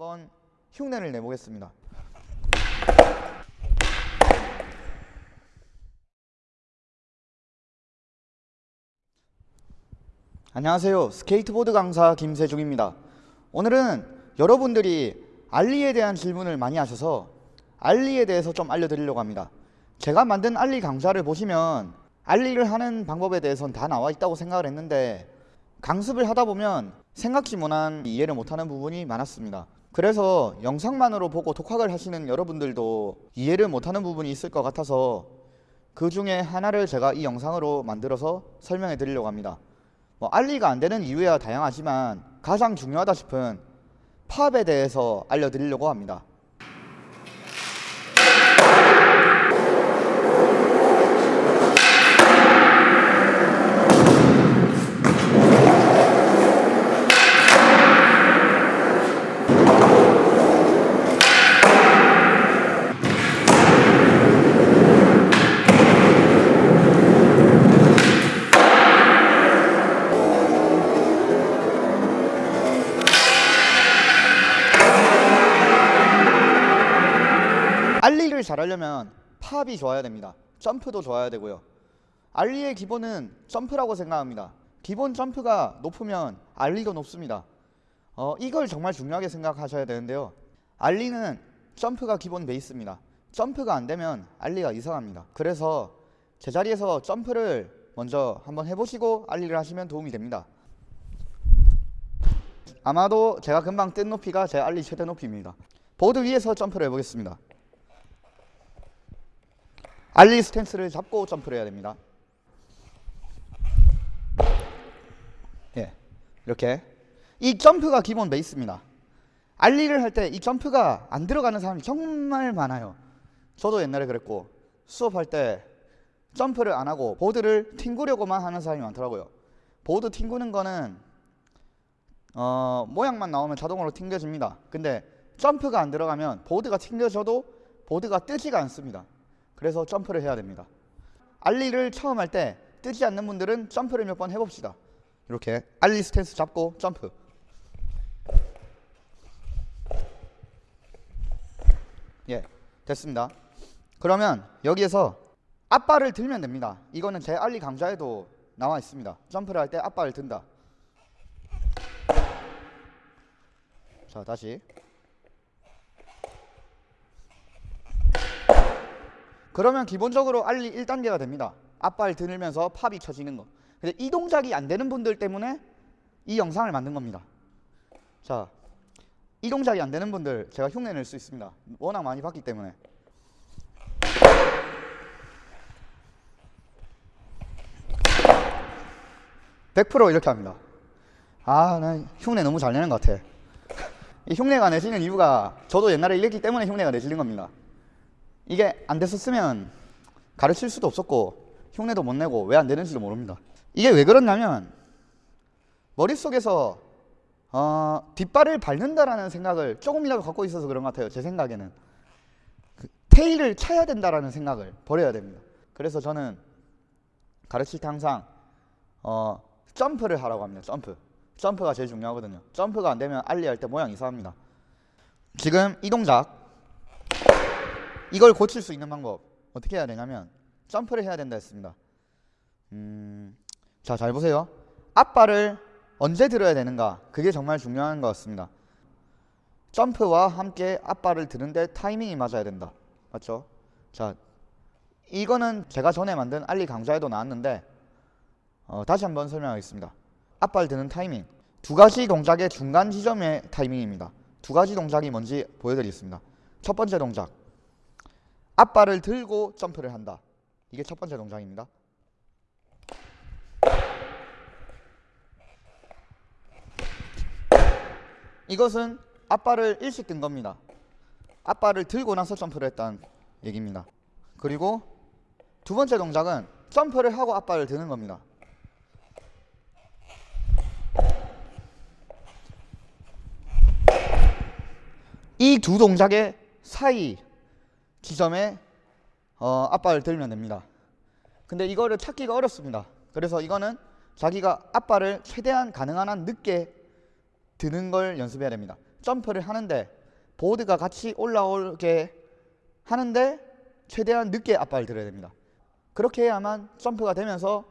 한번 흉내를 내보겠습니다. 안녕하세요. 스케이트보드 강사 김세중입니다. 오늘은 여러분들이 ollie에 대한 질문을 많이 하셔서 ollie에 대해서 좀 알려드리려고 합니다. 제가 만든 ollie 강좌를 보시면 ollie를 하는 방법에 대해서는 다 나와 있다고 생각을 했는데 강습을 하다 보면 생각지 못한 이해를 못하는 부분이 많았습니다. 그래서 영상만으로 보고 독학을 하시는 여러분들도 이해를 못하는 부분이 있을 것 같아서 그 중에 하나를 제가 이 영상으로 만들어서 설명해 드리려고 합니다. 뭐 알리가 안 되는 이유야 다양하지만 가장 중요하다 싶은 팝에 대해서 알려드리려고 합니다. ollie를 잘하려면 pop이 좋아야 됩니다. 점프도 좋아야 되고요. ollie의 기본은 점프라고 생각합니다. 기본 점프가 높으면 ollie도 높습니다. 어, 이걸 정말 중요하게 생각하셔야 되는데요. ollie는 점프가 기본 베이스입니다. 점프가 안 되면 ollie가 이상합니다. 그래서 제자리에서 점프를 먼저 한번 해보시고 ollie를 하시면 도움이 됩니다. 아마도 제가 금방 뜬 높이가 제 ollie 최대 높이입니다. 보드 위에서 점프를 해보겠습니다. ollie 스탠스를 잡고 점프를 해야 됩니다. 예, 이렇게 이 점프가 기본 베이스입니다. ollie를 할 때 이 점프가 안 들어가는 사람이 정말 많아요. 저도 옛날에 그랬고 수업할 때 점프를 안 하고 보드를 튕구려고만 하는 사람이 많더라고요. 보드 튕구는 거는 어, 모양만 나오면 자동으로 튕겨집니다. 근데 점프가 안 들어가면 보드가 튕겨져도 보드가 뜨지가 않습니다. 그래서 점프를 해야 됩니다. ollie를 처음 할 때 뜨지 않는 분들은 점프를 몇 번 해봅시다. 이렇게 ollie 스탠스 잡고 점프. 예, 됐습니다. 그러면 여기에서 앞발을 들면 됩니다. 이거는 제 ollie 강좌에도 나와 있습니다. 점프를 할 때 앞발을 든다. 자, 다시. 그러면 기본적으로 알리 1단계가 됩니다. 앞발 들면서 팝이 쳐지는 거. 근데 이 동작이 안 되는 분들 때문에 이 영상을 만든 겁니다. 자, 이 동작이 안 되는 분들 제가 흉내 낼 수 있습니다. 워낙 많이 봤기 때문에. (100% 이렇게 합니다) 아, 난 흉내 너무 잘 내는 것 같아. 이 흉내가 내지는 이유가 저도 옛날에 이랬기 때문에 흉내가 내지는 겁니다. 이게 안 됐었으면 가르칠 수도 없었고 흉내도 못 내고 왜 안 되는지도 모릅니다. 이게 왜 그렇냐면 머릿속에서 어, 뒷발을 밟는다라는 생각을 조금이라도 갖고 있어서 그런 것 같아요. 제 생각에는 그 테일을 차야 된다라는 생각을 버려야 됩니다. 그래서 저는 가르칠 때 항상 어, 점프를 하라고 합니다. 점프. 점프가 제일 중요하거든요. 점프가 안 되면 알리할 때 모양 이상합니다. 지금 이 동작 이걸 고칠 수 있는 방법 어떻게 해야 되냐면 점프를 해야 된다 했습니다. 음, 자, 잘 보세요. 앞발을 언제 들어야 되는가? 그게 정말 중요한 것 같습니다. 점프와 함께 앞발을 드는데 타이밍이 맞아야 된다. 맞죠? 자, 이거는 제가 전에 만든 알리 강좌에도 나왔는데 어, 다시 한번 설명하겠습니다. 앞발 드는 타이밍 두 가지 동작의 중간 지점의 타이밍입니다. 두 가지 동작이 뭔지 보여드리겠습니다. 첫 번째 동작 앞발을 들고 점프를 한다. 이게 첫 번째 동작입니다. 이것은 앞발을 일식 든 겁니다. 앞발을 들고 나서 점프를 했다는 얘기입니다. 그리고 두 번째 동작은 점프를 하고 앞발을 드는 겁니다. 이 두 동작의 사이 지점에 어, 앞발을 들면 됩니다. 근데 이거를 찾기가 어렵습니다. 그래서 이거는 자기가 앞발을 최대한 가능한 한 늦게 드는 걸 연습해야 됩니다. 점프를 하는데 보드가 같이 올라오게 하는데 최대한 늦게 앞발을 들어야 됩니다. 그렇게 해야만 점프가 되면서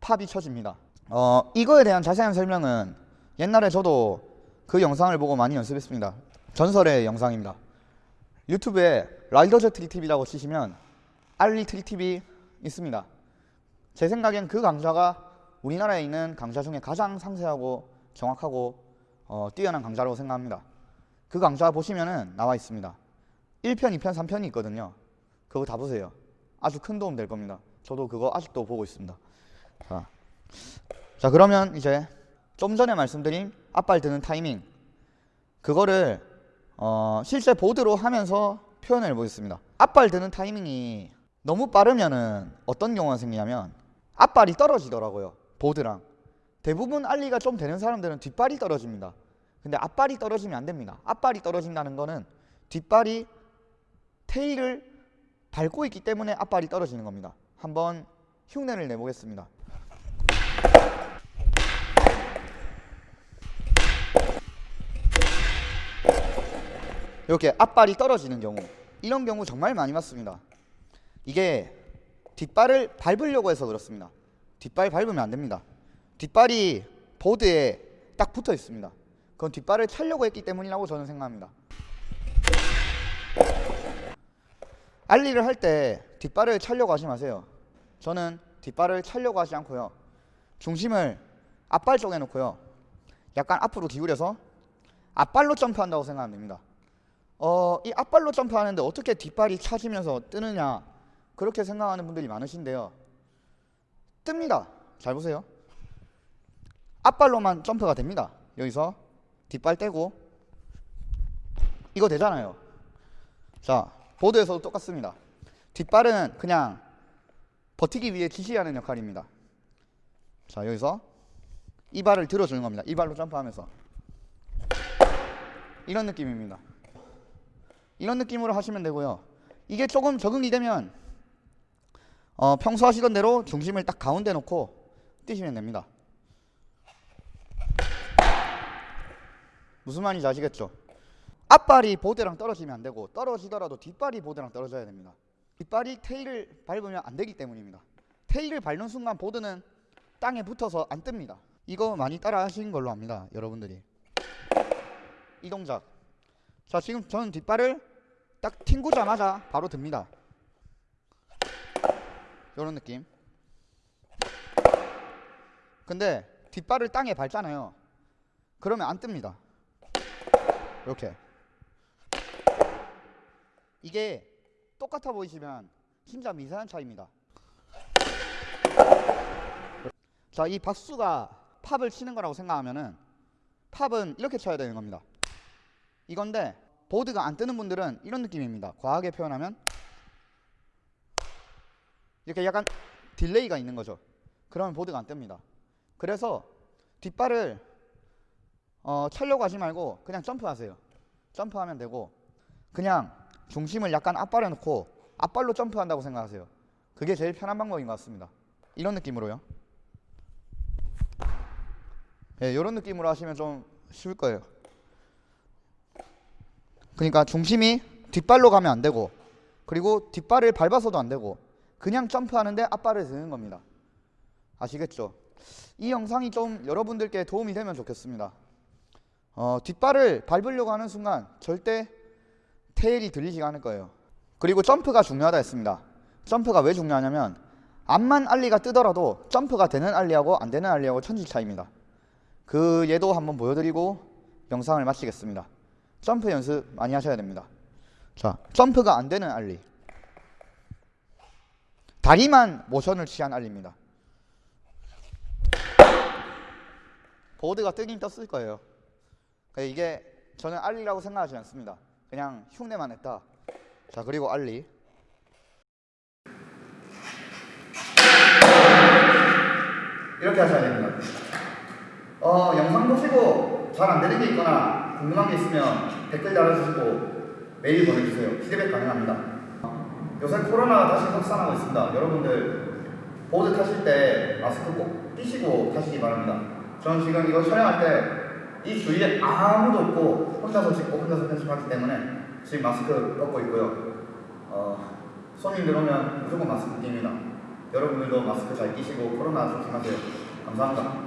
pop이 쳐집니다. 어, 이거에 대한 자세한 설명은 옛날에 저도 그 영상을 보고 많이 연습했습니다. 전설의 영상입니다. 유튜브에 라이더즈 트리 TV라고 치시면 알리 트리 TV 있습니다. 제 생각엔 그 강좌가 우리나라에 있는 강좌 중에 가장 상세하고 정확하고 어, 뛰어난 강좌라고 생각합니다. 그 강좌 보시면은 나와 있습니다. 1편, 2편, 3편이 있거든요. 그거 다 보세요. 아주 큰 도움 될 겁니다. 저도 그거 아직도 보고 있습니다. 자, 자 그러면 이제 좀 전에 말씀드린 앞발 드는 타이밍 그거를 어, 실제 보드로 하면서 표현을 해보겠습니다. 앞발 드는 타이밍이 너무 빠르면은 어떤 경우가 생기냐면 앞발이 떨어지더라고요. 보드랑 대부분 알리가 좀 되는 사람들은 뒷발이 떨어집니다. 근데 앞발이 떨어지면 안 됩니다. 앞발이 떨어진다는 거는 뒷발이 테일을 밟고 있기 때문에 앞발이 떨어지는 겁니다. 한번 흉내를 내보겠습니다. 이렇게 앞발이 떨어지는 경우 이런 경우 정말 많이 봤습니다. 이게 뒷발을 밟으려고 해서 그렇습니다. 뒷발 밟으면 안 됩니다. 뒷발이 보드에 딱 붙어 있습니다. 그건 뒷발을 차려고 했기 때문이라고 저는 생각합니다. 알리를 할 때 뒷발을 차려고 하지 마세요. 저는 뒷발을 차려고 하지 않고요. 중심을 앞발 쪽에 놓고요. 약간 앞으로 기울여서 앞발로 점프한다고 생각하면 됩니다. 어, 이 앞발로 점프하는데 어떻게 뒷발이 차지면서 뜨느냐 그렇게 생각하는 분들이 많으신데요. 뜹니다. 잘 보세요. 앞발로만 점프가 됩니다. 여기서 뒷발 떼고 이거 되잖아요. 자, 보드에서도 똑같습니다. 뒷발은 그냥 버티기 위해 지시하는 역할입니다. 자, 여기서 이 발을 들어주는 겁니다. 이 발로 점프하면서 이런 느낌입니다. 이런 느낌으로 하시면 되고요. 이게 조금 적응이 되면 어, 평소 하시던 대로 중심을 딱 가운데 놓고 뛰시면 됩니다. 무슨 말인지 아시겠죠? 앞발이 보드랑 떨어지면 안 되고 떨어지더라도 뒷발이 보드랑 떨어져야 됩니다. 뒷발이 테일을 밟으면 안 되기 때문입니다. 테일을 밟는 순간 보드는 땅에 붙어서 안 뜹니다. 이거 많이 따라 하신 걸로 압니다. 여러분들이. 이 동작. 자, 지금 저는 뒷발을 딱 튕구자마자 바로 듭니다. 이런 느낌. 근데 뒷발을 땅에 밟잖아요. 그러면 안 뜹니다. 이렇게. 이게 똑같아 보이시면 진짜 미세한 차이입니다. 자, 이 박수가 pop을 치는 거라고 생각하면은 pop은 이렇게 쳐야 되는 겁니다. 이건데 보드가 안 뜨는 분들은 이런 느낌입니다. 과하게 표현하면 이렇게 약간 delay가 있는 거죠. 그러면 보드가 안 뜹니다. 그래서 뒷발을 어, 차려고 하지 말고 그냥 점프하세요. 점프하면 되고 그냥 중심을 약간 앞발에 놓고 앞발로 점프한다고 생각하세요. 그게 제일 편한 방법인 것 같습니다. 이런 느낌으로요. 예, 이런 느낌으로 하시면 좀 쉬울 거예요. 그러니까 중심이 뒷발로 가면 안 되고 그리고 뒷발을 밟아서도 안 되고 그냥 점프하는데 앞발을 드는 겁니다. 아시겠죠? 이 영상이 좀 여러분들께 도움이 되면 좋겠습니다. 어, 뒷발을 밟으려고 하는 순간 절대 테일이 들리지가 않을 거예요. 그리고 점프가 중요하다 했습니다. 점프가 왜 중요하냐면 앞만 알리가 뜨더라도 점프가 되는 알리하고 안 되는 알리하고 천지 차이입니다. 그 예도 한번 보여드리고 영상을 마치겠습니다. 점프 연습 많이 하셔야 됩니다. 자, 점프가 안 되는 알리. 다리만 모션을 취한 알리입니다. 보드가 뜨긴 떴을 거예요. 이게 저는 알리라고 생각하지 않습니다. 그냥 흉내만 했다. 자, 그리고 알리. 이렇게 하셔야 됩니다. 어, 영상 보시고 잘 안 되는 게 있거나 궁금한 게 있으면 댓글 달아주시고 메일 보내주세요. 피드백 가능합니다. 요새 코로나가 다시 확산하고 있습니다. 여러분들 보드 타실 때 마스크 꼭 끼시고 타시기 바랍니다. 저는 지금 이거 촬영할 때 이 주위에 아무도 없고 혼자서 찍고 혼자서 편집하기 때문에 지금 마스크 벗고 있고요. 어, 손님들 오면 무조건 마스크 낍니다. 여러분들도 마스크 잘 끼시고 코로나 조심하세요. 감사합니다.